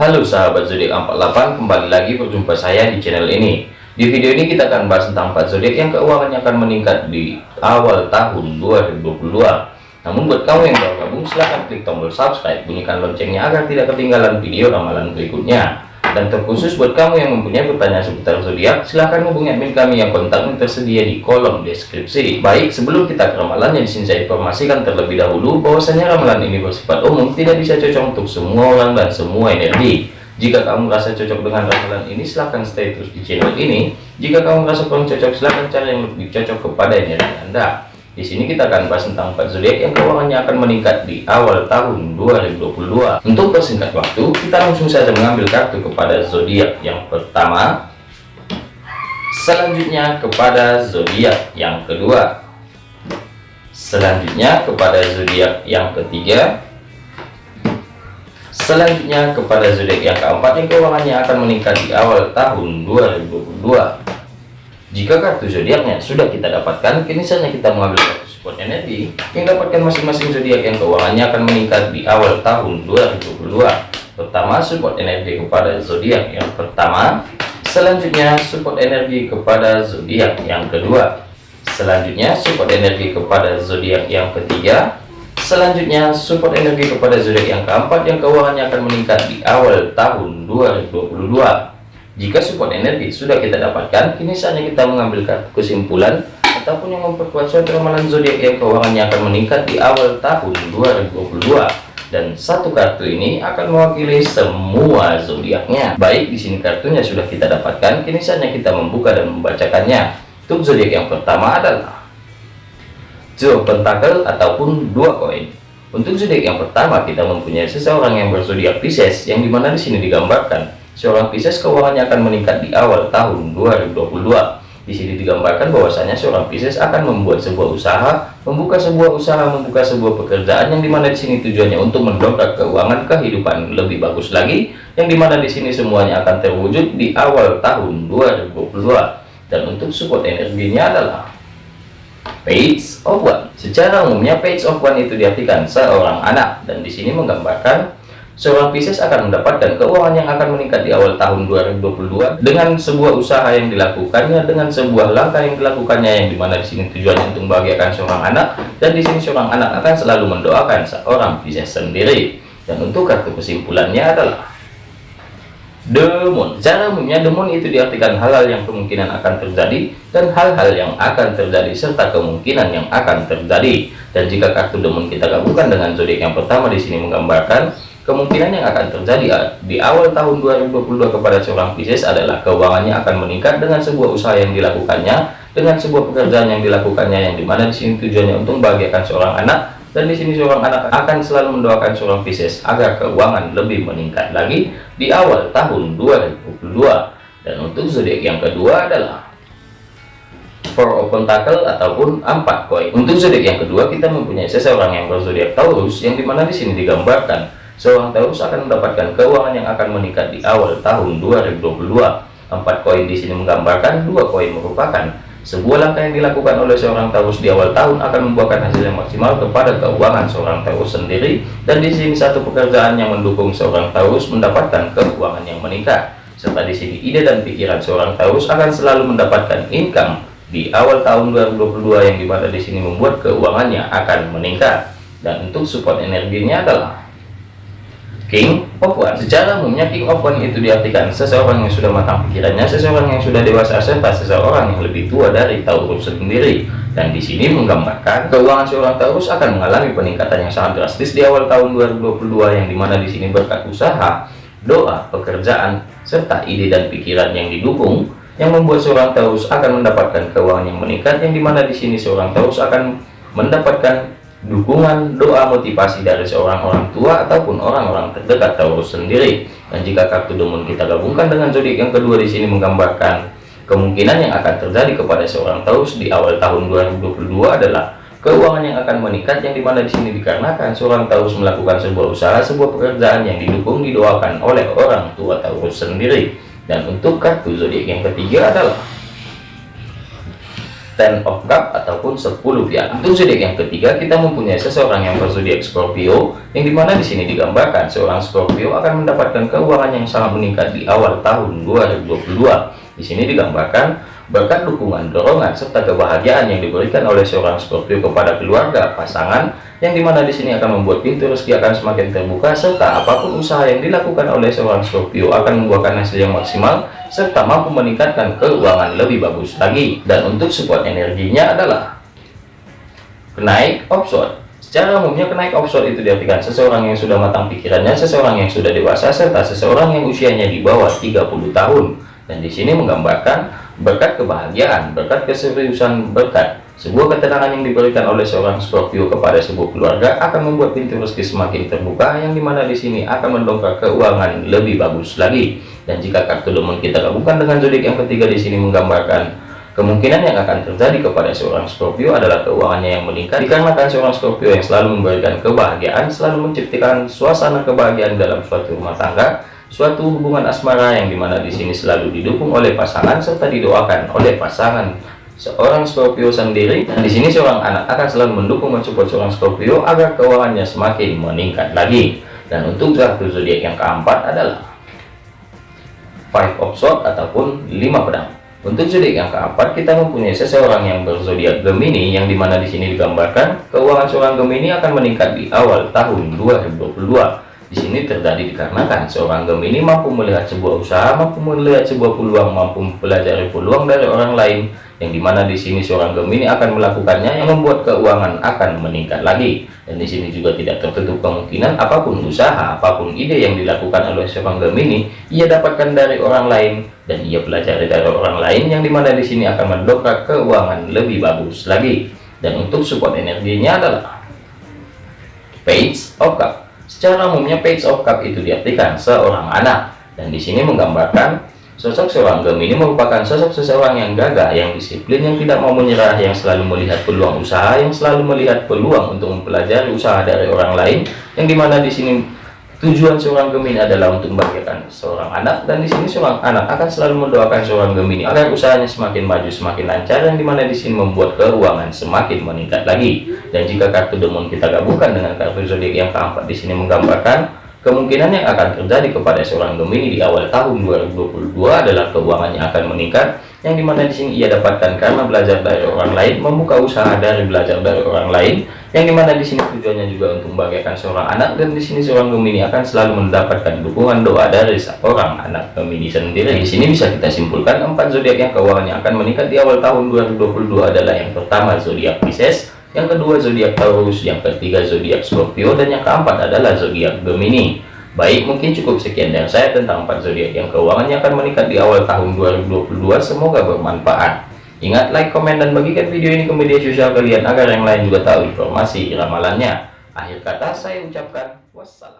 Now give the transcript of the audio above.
Halo sahabat zodiak 48 kembali lagi berjumpa saya di channel ini. Di video ini kita akan bahas tentang 4 zodiak yang keuangannya akan meningkat di awal tahun 2022 namun buat kamu yang baru gabung silahkan klik tombol subscribe bunyikan loncengnya agar tidak ketinggalan video ramalan berikutnya dan terkhusus buat kamu yang mempunyai pertanyaan seputar zodiak, silahkan hubungi admin kami yang kontaknya tersedia di kolom deskripsi. Baik, sebelum kita ke ramalan yang di sini saya informasikan terlebih dahulu bahwasanya ramalan ini bersifat umum, tidak bisa cocok untuk semua orang dan semua energi. Jika kamu merasa cocok dengan ramalan ini, silahkan stay terus di channel ini. Jika kamu merasa kurang cocok, silahkan cari yang lebih cocok kepada energi Anda. Di sini kita akan bahas tentang empat zodiak yang keuangannya akan meningkat di awal tahun 2022. Untuk persingkat waktu, kita langsung saja mengambil kartu kepada zodiak yang pertama. Selanjutnya kepada zodiak yang kedua. Selanjutnya kepada zodiak yang ketiga. Selanjutnya kepada zodiak yang keempat yang keuangannya akan meningkat di awal tahun 2022. Jika kartu zodiaknya sudah kita dapatkan, kini saatnya kita mengambil kartu support energi yang dapatkan masing-masing zodiak yang keuangannya akan meningkat di awal tahun 2022. Pertama, support energi kepada zodiak yang pertama. Selanjutnya, support energi kepada zodiak yang kedua. Selanjutnya, support energi kepada zodiak yang ketiga. Selanjutnya, support energi kepada zodiak yang keempat yang keuangannya akan meningkat di awal tahun 2022. Jika support energi sudah kita dapatkan, kini saatnya kita mengambil kesimpulan ataupun yang memperkuat suatu ramalan zodiak yang keuangannya akan meningkat di awal tahun 2022 dan satu kartu ini akan mewakili semua zodiaknya. Baik, di sini kartunya sudah kita dapatkan, kini saatnya kita membuka dan membacakannya. Untuk zodiak yang pertama adalah Joe Pentakel ataupun dua koin. Untuk zodiak yang pertama kita mempunyai seseorang yang berzodiak Pisces yang di mana di sini digambarkan seorang Pisces keuangannya akan meningkat di awal tahun 2022. Di sini digambarkan bahwasanya seorang Pisces akan membuat sebuah usaha, membuka sebuah usaha, membuka sebuah pekerjaan yang di mana di sini tujuannya untuk mendongkrak keuangan kehidupan lebih bagus lagi, yang di mana di sini semuanya akan terwujud di awal tahun 2022. Dan untuk support energinya adalah Page of One. Secara umumnya Page of One itu diartikan seorang anak dan di sini menggambarkan Seorang Pisces akan mendapatkan keuangan yang akan meningkat di awal tahun 2022 dengan sebuah usaha yang dilakukannya, dengan sebuah langkah yang dilakukannya yang di mana di sini tujuannya untuk membahagiakan seorang anak dan di sini seorang anak akan selalu mendoakan seorang Pisces sendiri. Dan untuk kartu kesimpulannya adalah Demon. Secara umumnya demon itu diartikan hal-hal yang kemungkinan akan terjadi dan hal-hal yang akan terjadi serta kemungkinan yang akan terjadi. Dan jika kartu demon kita gabungkan dengan zodiak yang pertama di sini menggambarkan Kemungkinan yang akan terjadi ah, di awal tahun 2022 kepada seorang Pisces adalah keuangannya akan meningkat dengan sebuah usaha yang dilakukannya, dengan sebuah pekerjaan yang dilakukannya yang di mana di sini tujuannya untuk membahagiakan seorang anak dan di sini seorang anak akan selalu mendoakan seorang Pisces agar keuangan lebih meningkat lagi di awal tahun 2022. Dan untuk zodiak yang kedua adalah Four of Pentacle ataupun empat koin. Untuk zodiak yang kedua kita mempunyai seseorang yang berzodiak Taurus yang di mana di sini digambarkan seorang Taurus akan mendapatkan keuangan yang akan meningkat di awal tahun 2022. Empat koin di sini menggambarkan dua koin merupakan sebuah langkah yang dilakukan oleh seorang Taurus di awal tahun akan membuahkan hasil yang maksimal kepada keuangan seorang Taurus sendiri. Dan di sini satu pekerjaan yang mendukung seorang Taurus mendapatkan keuangan yang meningkat. Serta di sini ide dan pikiran seorang Taurus akan selalu mendapatkan income di awal tahun 2022 yang di mana di sini membuat keuangannya akan meningkat. Dan untuk support energinya adalah King of One. Secara umumnya King of One itu diartikan seseorang yang sudah matang pikirannya, seseorang yang sudah dewasa serta seseorang yang lebih tua dari Taurus sendiri. Dan di sini menggambarkan keuangan seorang Taurus akan mengalami peningkatan yang sangat drastis di awal tahun 2022 yang di mana di sini berkat usaha, doa, pekerjaan, serta ide dan pikiran yang didukung yang membuat seorang Taurus akan mendapatkan keuangan yang meningkat yang di mana di sini seorang Taurus akan mendapatkan dukungan doa motivasi dari seorang orang tua ataupun orang-orang terdekat Taurus sendiri. Dan jika kartu demon kita gabungkan dengan zodiak yang kedua di sini menggambarkan kemungkinan yang akan terjadi kepada seorang Taurus di awal tahun 2022 adalah keuangan yang akan meningkat yang di mana di sini dikarenakan seorang Taurus melakukan sebuah usaha sebuah pekerjaan yang didukung didoakan oleh orang tua Taurus sendiri. Dan untuk kartu zodiak yang ketiga adalah ten of cup ataupun 10 piala untuk zodiak yang ketiga kita mempunyai seseorang yang berzodiak Scorpio yang di mana di sini digambarkan seorang Scorpio akan mendapatkan keuangan yang sangat meningkat di awal tahun 2022 di sini digambarkan berkat dukungan dorongan serta kebahagiaan yang diberikan oleh seorang Scorpio kepada keluarga pasangan yang di mana di sini akan membuat pintu rezeki akan semakin terbuka serta apa pun usaha yang dilakukan oleh seorang Scorpio akan membuahkan hasil yang maksimal serta mampu meningkatkan keuangan lebih bagus lagi dan untuk support energinya adalah kenaik offshore Secara umumnya kenaik offshore itu diartikan seseorang yang sudah matang pikirannya, seseorang yang sudah dewasa, serta seseorang yang usianya di bawah 30 tahun. Dan di sini menggambarkan berkat kebahagiaan, berkat keseriusan, berkat sebuah ketenangan yang diberikan oleh seorang Scorpio kepada sebuah keluarga akan membuat pintu rezeki semakin terbuka yang di mana di sini akan mendongkrak keuangan lebih bagus lagi. Dan jika kartu demon kita gabungkan dengan zodiak yang ketiga di sini menggambarkan kemungkinan yang akan terjadi kepada seorang Scorpio adalah keuangannya yang meningkat dikarenakan seorang Scorpio yang selalu memberikan kebahagiaan, selalu menciptakan suasana kebahagiaan dalam suatu rumah tangga suatu hubungan asmara yang di mana di sini selalu didukung oleh pasangan serta didoakan oleh pasangan seorang Scorpio sendiri. Di sini seorang anak akan selalu mendukung mensupport seorang Scorpio agar keuangannya semakin meningkat lagi. Dan untuk kartu zodiak yang keempat adalah five of swords ataupun lima pedang. Untuk zodiak yang keempat kita mempunyai seseorang yang berzodiak Gemini yang di mana di sini digambarkan keuangan seorang Gemini akan meningkat di awal tahun 2022 di sini terjadi dikarenakan seorang Gemini mampu melihat sebuah usaha, mampu melihat sebuah peluang, mampu mempelajari peluang dari orang lain, yang di mana di sini seorang Gemini akan melakukannya yang membuat keuangan akan meningkat lagi. Dan di sini juga tidak tertutup kemungkinan apa pun usaha, apa pun ide yang dilakukan oleh seorang Gemini, ia dapatkan dari orang lain dan ia pelajari dari orang lain, yang di mana di sini akan mendongkrak keuangan lebih bagus lagi. Dan untuk support energinya adalah Page of Cup Secara umumnya page of cup itu diartikan seorang anak. Dan di sini menggambarkan sosok seorang Gemini merupakan sosok seseorang yang gagah, yang disiplin, yang tidak mau menyerah, yang selalu melihat peluang usaha, yang selalu melihat peluang untuk mempelajari usaha dari orang lain, yang di mana di sini Tujuan seorang Gemini adalah untuk membahagiakan seorang anak dan di sini seorang anak akan selalu mendoakan seorang Gemini agar usahanya semakin maju semakin lancar yang di mana di sini membuat keuangan semakin meningkat lagi. Dan jika kartu demon kita gabungkan dengan kartu zodiak yang keempat di sini menggambarkan kemungkinan yang akan terjadi kepada seorang Gemini di awal tahun 2022 adalah keuangannya akan meningkat yang di mana di sini ia dapatkan karena belajar dari orang lain, membuka usaha dari belajar dari orang lain, yang di mana di sini tujuannya juga untuk membahagiakan seorang anak dan di sini seorang Gemini akan selalu mendapatkan dukungan doa dari seorang anak Gemini sendiri. Di sini bisa kita simpulkan empat zodiak yang keuangannya akan meningkat di awal tahun 2022 adalah yang pertama zodiak Pisces, yang kedua zodiak Taurus, yang ketiga zodiak Scorpio dan yang keempat adalah zodiak Gemini. Baik, mungkin cukup sekian dari saya tentang empat zodiak yang keuangannya akan meningkat di awal tahun 2022. Semoga bermanfaat. Ingat, like, komen, dan bagikan video ini ke media sosial kalian agar yang lain juga tahu informasi ramalannya. Akhir kata saya ucapkan wassalam.